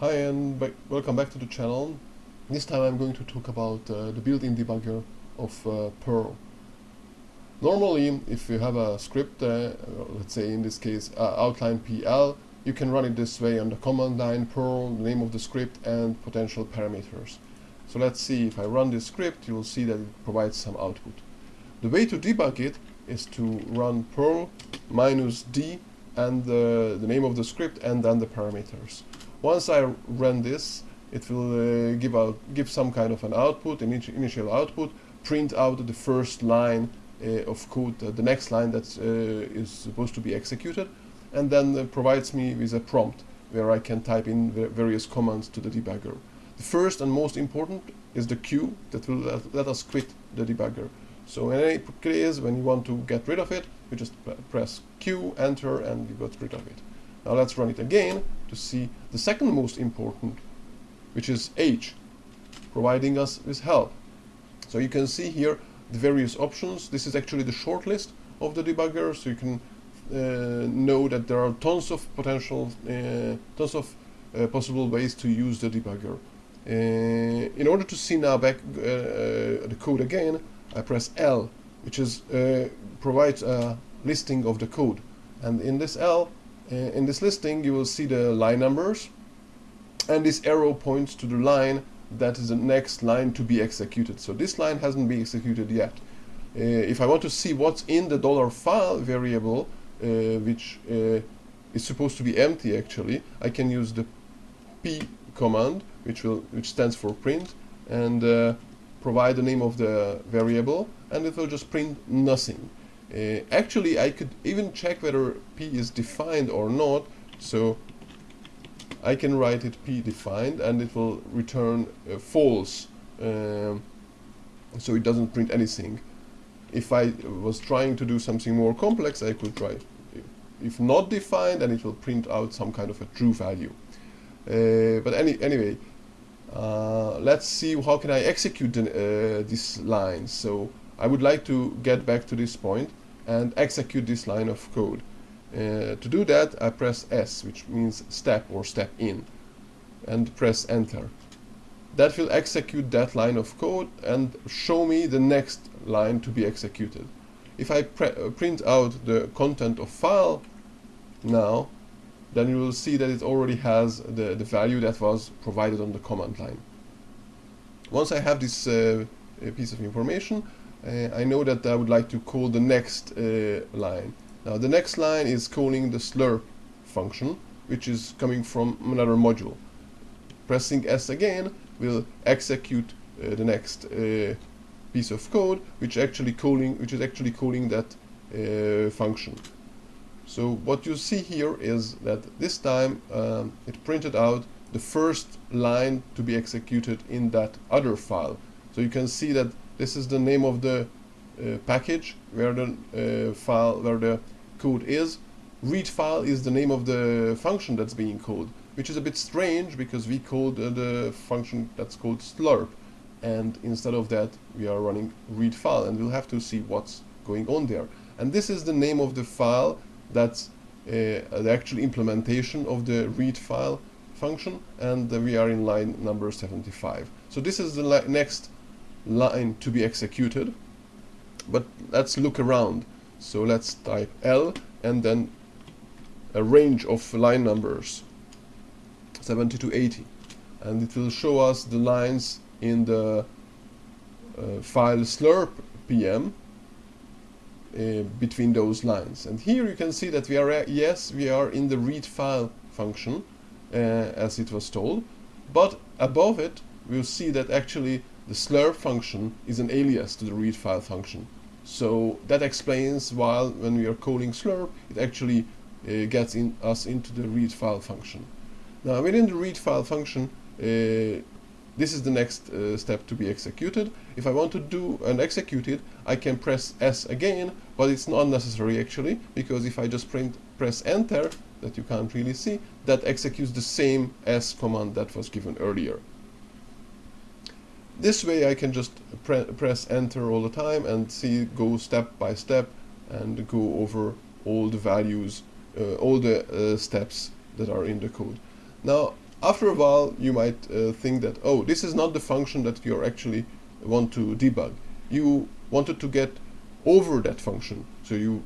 Hi and welcome back to the channel. This time I'm going to talk about uh, the built-in debugger of uh, Perl. Normally, if you have a script, uh, let's say in this case uh, outline PL, you can run it this way on the command line Perl, the name of the script and potential parameters. So let's see, if I run this script, you will see that it provides some output. The way to debug it is to run Perl minus D and the name of the script and then the parameters. Once I run this, it will uh, give out give some kind of an output, an initial output, print out the first line uh, of code, uh, the next line that uh, is supposed to be executed, and then uh, provides me with a prompt where I can type in various commands to the debugger. The first and most important is the Q that will let, let us quit the debugger. So in any case, when you want to get rid of it, you just press Q, enter, and you got rid of it. Now let's run it again to see the second most important, which is H, providing us with help. So you can see here the various options. This is actually the short list of the debugger, so you can uh, know that there are tons of potential, uh, tons of uh, possible ways to use the debugger. Uh, in order to see now back uh, uh, the code again, I press L, which is provides a listing of the code. And in this L, in this listing, you will see the line numbers, and this arrow points to the line that is the next line to be executed. So this line hasn't been executed yet. Uh, if I want to see what's in the dollar file variable, uh, which uh, is supposed to be empty actually, I can use the p command, which will which stands for print, and uh, provide the name of the variable, and it will just print nothing. Uh, actually, I could even check whether p is defined or not. So I can write it p defined, and it will return uh, false. Um, so it doesn't print anything. If I was trying to do something more complex, I could try if not defined, and it will print out some kind of a true value. Uh, but any anyway, uh, let's see how can I execute the, uh, this line. So I would like to get back to this point and execute this line of code. Uh, to do that, I press S, which means step or step in, and press enter. That will execute that line of code and show me the next line to be executed. If I uh, print out the content of file now, then you will see that it already has the, the value that was provided on the command line. Once I have this uh, piece of information, uh, I know that I would like to call the next uh, line. Now the next line is calling the slurp function, which is coming from another module. Pressing S again will execute uh, the next uh, piece of code, which actually calling, which is actually calling that uh, function. So what you see here is that this time um, it printed out the first line to be executed in that other file. So you can see that this is the name of the uh, package where the uh, file where the code is. Read file is the name of the function that's being called, which is a bit strange because we called uh, the function that's called slurp, and instead of that we are running read file, and we'll have to see what's going on there. And this is the name of the file that's uh, the actual implementation of the read file function and we are in line number 75 so this is the next line to be executed. But let's look around. So let's type L and then a range of line numbers 70 to 80 and it will show us the lines in the uh, file slurp pm uh, between those lines. And here you can see that we are, uh, yes, we are in the read file function uh, as it was told, but above it we'll see that actually the slurp function is an alias to the read file function. So that explains why when we are calling slurp, it actually uh, gets in us into the read file function. Now within the read file function, uh, this is the next uh, step to be executed. If I want to do and execute it, I can press S again, but it's not necessary actually, because if I just print, press enter, that you can't really see, that executes the same S command that was given earlier. This way I can just pre press enter all the time and see go step by step and go over all the values, uh, all the uh, steps that are in the code. Now after a while you might uh, think that oh this is not the function that you actually want to debug. You wanted to get over that function. So you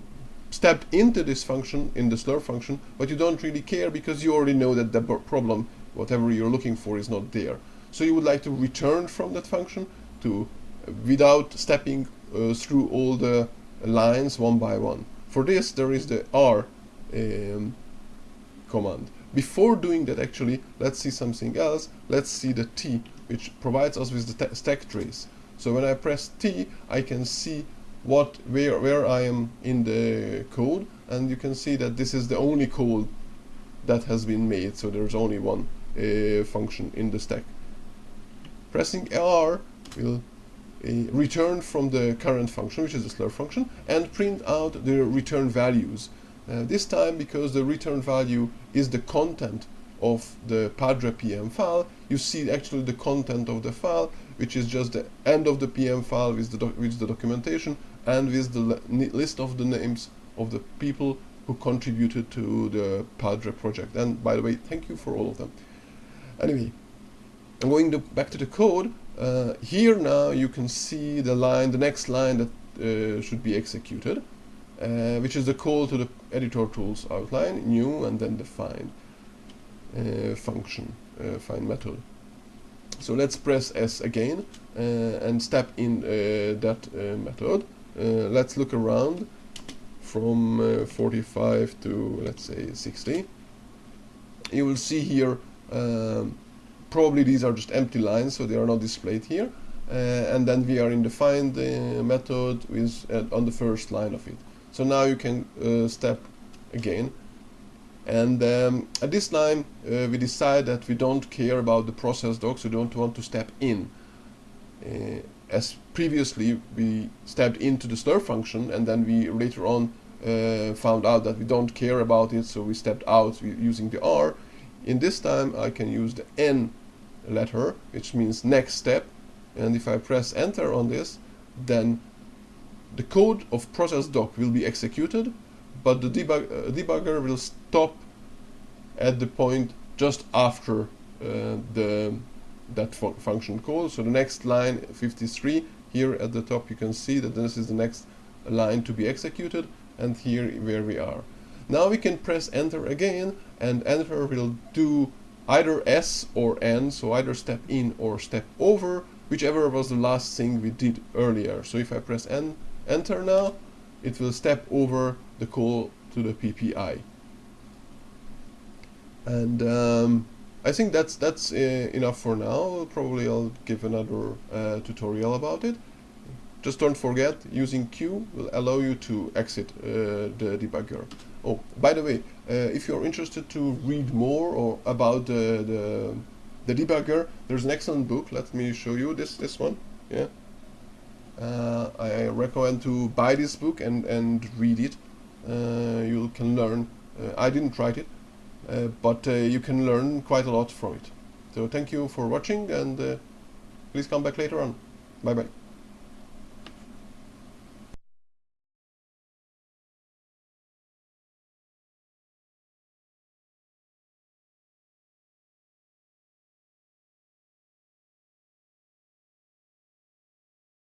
step into this function in the slurp function but you don't really care because you already know that the problem whatever you're looking for is not there so you would like to return from that function to without stepping uh, through all the lines one by one for this there is the R um, command before doing that actually, let's see something else. Let's see the T, which provides us with the stack trace. So when I press T, I can see what where where I am in the code, and you can see that this is the only code that has been made. So there's only one uh, function in the stack. Pressing R will uh, return from the current function, which is the slurp function, and print out the return values. Uh, this time, because the return value is the content of the Padre PM file, you see actually the content of the file, which is just the end of the PM file with the, with the documentation and with the list of the names of the people who contributed to the Padre project. And by the way, thank you for all of them. Anyway, I'm going to back to the code. Uh, here now you can see the line, the next line that uh, should be executed uh, which is the call to the editor tools outline, new, and then the find uh, function, uh, find method. So let's press S again uh, and step in that method. let's look around from 45 to let's say 60. You will see here um, probably these are just empty lines so they are not displayed here and then we are in the find method with on the first line of it so now you can uh, step again. And um, at this time, uh, we decide that we don't care about the process docs, we don't want to step in. Uh, as previously, we stepped into the slurp function and then we later on uh, found out that we don't care about it, so we stepped out using the R. In this time, I can use the N letter, which means next step. And if I press enter on this, then the code of process doc will be executed, but the debug uh, debugger will stop at the point just after uh, the that fu function call. So the next line 53 here at the top you can see that this is the next line to be executed and here where we are. Now we can press enter again and enter will do either S or N, so either step in or step over, whichever was the last thing we did earlier. So if I press N enter now, it will step over the call to the PPI. And um, I think that's that's uh, enough for now. Probably I'll give another uh, tutorial about it. Just don't forget, using Q will allow you to exit uh, the debugger. Oh, by the way, uh, if you're interested to read more or about the, the, the debugger, there's an excellent book. Let me show you this this one. Yeah uh, I recommend to buy this book and, and read it. Uh, you can learn. Uh, I didn't write it, uh, but uh, you can learn quite a lot from it. So thank you for watching and please come back later on. Bye bye.